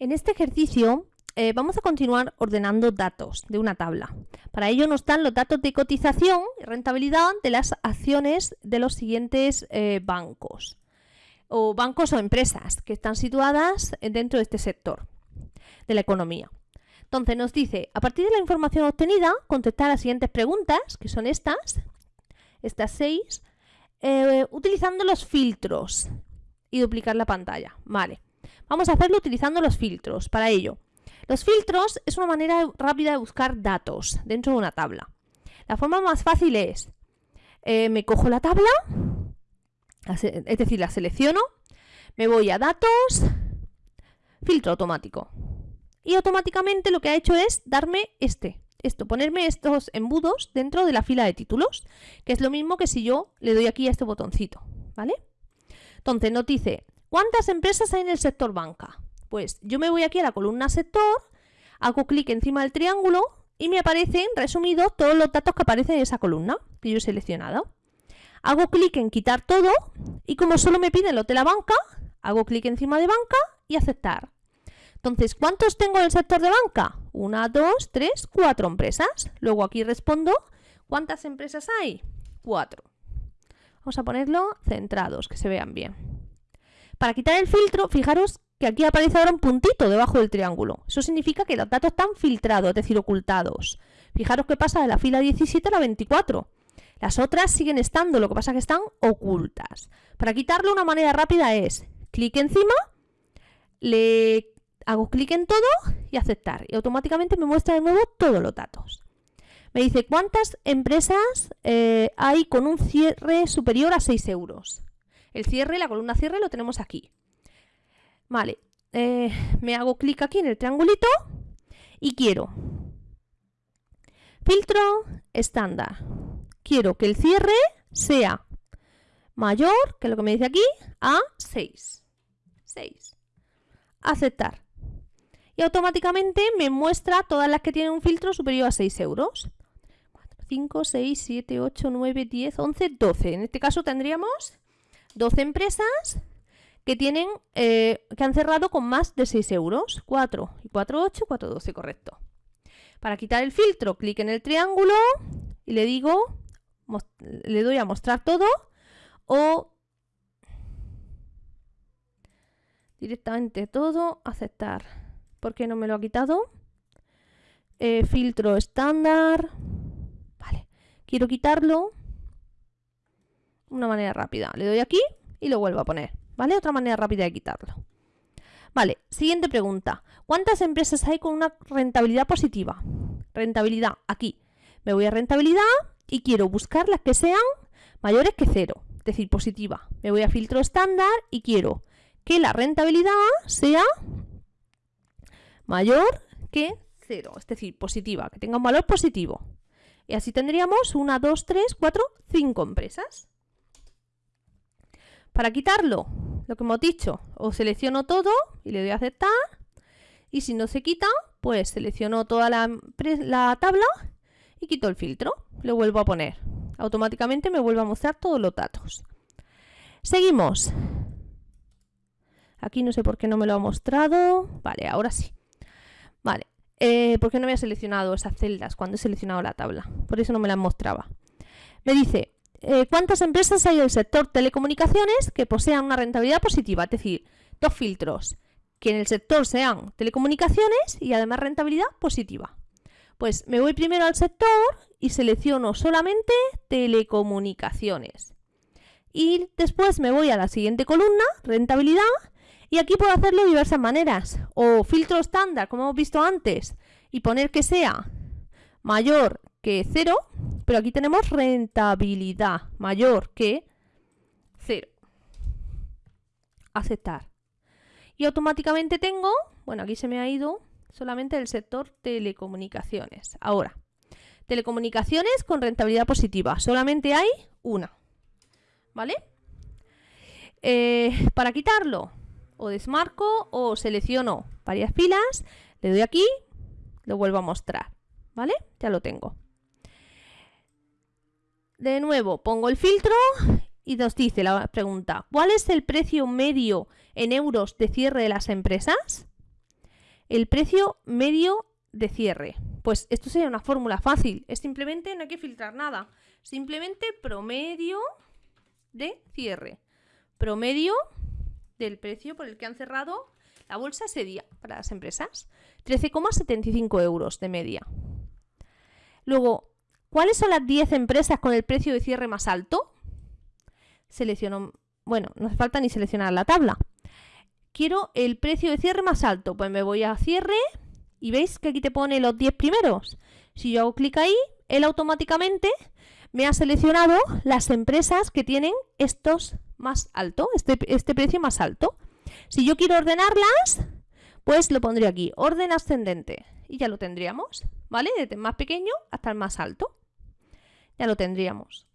En este ejercicio eh, vamos a continuar ordenando datos de una tabla. Para ello nos dan los datos de cotización y rentabilidad de las acciones de los siguientes eh, bancos o bancos o empresas que están situadas dentro de este sector de la economía. Entonces nos dice, a partir de la información obtenida, contestar las siguientes preguntas, que son estas, estas seis, eh, utilizando los filtros y duplicar la pantalla. Vale. Vamos a hacerlo utilizando los filtros. Para ello, los filtros es una manera rápida de buscar datos dentro de una tabla. La forma más fácil es, eh, me cojo la tabla, es decir, la selecciono, me voy a datos, filtro automático. Y automáticamente lo que ha hecho es darme este, esto, ponerme estos embudos dentro de la fila de títulos, que es lo mismo que si yo le doy aquí a este botoncito, ¿vale? Entonces nos dice, ¿cuántas empresas hay en el sector banca? Pues yo me voy aquí a la columna sector, hago clic encima del triángulo y me aparecen resumidos todos los datos que aparecen en esa columna que yo he seleccionado. Hago clic en quitar todo y como solo me piden los de la banca, hago clic encima de banca y aceptar. Entonces, ¿cuántos tengo en el sector de banca? Una, dos, tres, cuatro empresas. Luego aquí respondo, ¿cuántas empresas hay? Cuatro. Vamos a ponerlo centrados, que se vean bien. Para quitar el filtro, fijaros que aquí aparece ahora un puntito debajo del triángulo. Eso significa que los datos están filtrados, es decir, ocultados. Fijaros que pasa de la fila 17 a la 24. Las otras siguen estando, lo que pasa es que están ocultas. Para quitarlo una manera rápida es clic encima, le hago clic en todo y aceptar. Y automáticamente me muestra de nuevo todos los datos. Me dice cuántas empresas eh, hay con un cierre superior a 6 euros. El cierre, la columna cierre lo tenemos aquí. Vale, eh, me hago clic aquí en el triangulito y quiero filtro estándar. Quiero que el cierre sea mayor que lo que me dice aquí a 6. 6. Aceptar y automáticamente me muestra todas las que tienen un filtro superior a 6 euros. 4, 5, 6, 7, 8, 9, 10, 11, 12. En este caso tendríamos 12 empresas que tienen eh, que han cerrado con más de 6 euros. 4 y 4, 8, 4, 12, correcto. Para quitar el filtro, clic en el triángulo y le digo, le doy a mostrar todo o directamente todo, aceptar. ¿Por qué no me lo ha quitado? Eh, filtro estándar. Vale, quiero quitarlo. Una manera rápida. Le doy aquí y lo vuelvo a poner. ¿Vale? Otra manera rápida de quitarlo. Vale, siguiente pregunta. ¿Cuántas empresas hay con una rentabilidad positiva? Rentabilidad, aquí. Me voy a rentabilidad y quiero buscar las que sean mayores que cero, es decir, positiva. Me voy a filtro estándar y quiero que la rentabilidad sea mayor que 0, es decir, positiva, que tenga un valor positivo. Y así tendríamos 1, 2, 3, 4, 5 empresas. Para quitarlo, lo que hemos dicho, o selecciono todo y le doy a aceptar. Y si no se quita, pues selecciono toda la, la tabla y quito el filtro. Lo vuelvo a poner. Automáticamente me vuelve a mostrar todos los datos. Seguimos. Aquí no sé por qué no me lo ha mostrado. Vale, ahora sí. Vale, eh, ¿por qué no había seleccionado esas celdas cuando he seleccionado la tabla? Por eso no me las mostraba. Me dice, eh, ¿cuántas empresas hay en el sector telecomunicaciones que posean una rentabilidad positiva? Es decir, dos filtros, que en el sector sean telecomunicaciones y además rentabilidad positiva. Pues me voy primero al sector y selecciono solamente telecomunicaciones. Y después me voy a la siguiente columna, rentabilidad, y aquí puedo hacerlo de diversas maneras. O filtro estándar, como hemos visto antes, y poner que sea mayor que 0, pero aquí tenemos rentabilidad mayor que 0. Aceptar. Y automáticamente tengo, bueno, aquí se me ha ido solamente el sector telecomunicaciones. Ahora, telecomunicaciones con rentabilidad positiva. Solamente hay una. ¿Vale? Eh, para quitarlo, o desmarco o selecciono varias filas, le doy aquí, lo vuelvo a mostrar, ¿vale? Ya lo tengo. De nuevo, pongo el filtro y nos dice la pregunta, ¿cuál es el precio medio en euros de cierre de las empresas? el precio medio de cierre. Pues esto sería una fórmula fácil. Es simplemente, no hay que filtrar nada. Simplemente promedio de cierre. Promedio del precio por el que han cerrado la bolsa ese día para las empresas. 13,75 euros de media. Luego, ¿cuáles son las 10 empresas con el precio de cierre más alto? Selecciono, bueno, no hace falta ni seleccionar la tabla. Quiero el precio de cierre más alto. Pues me voy a cierre y veis que aquí te pone los 10 primeros. Si yo hago clic ahí, él automáticamente me ha seleccionado las empresas que tienen estos más alto, este, este precio más alto. Si yo quiero ordenarlas, pues lo pondría aquí, orden ascendente. Y ya lo tendríamos, ¿vale? Desde el más pequeño hasta el más alto. Ya lo tendríamos.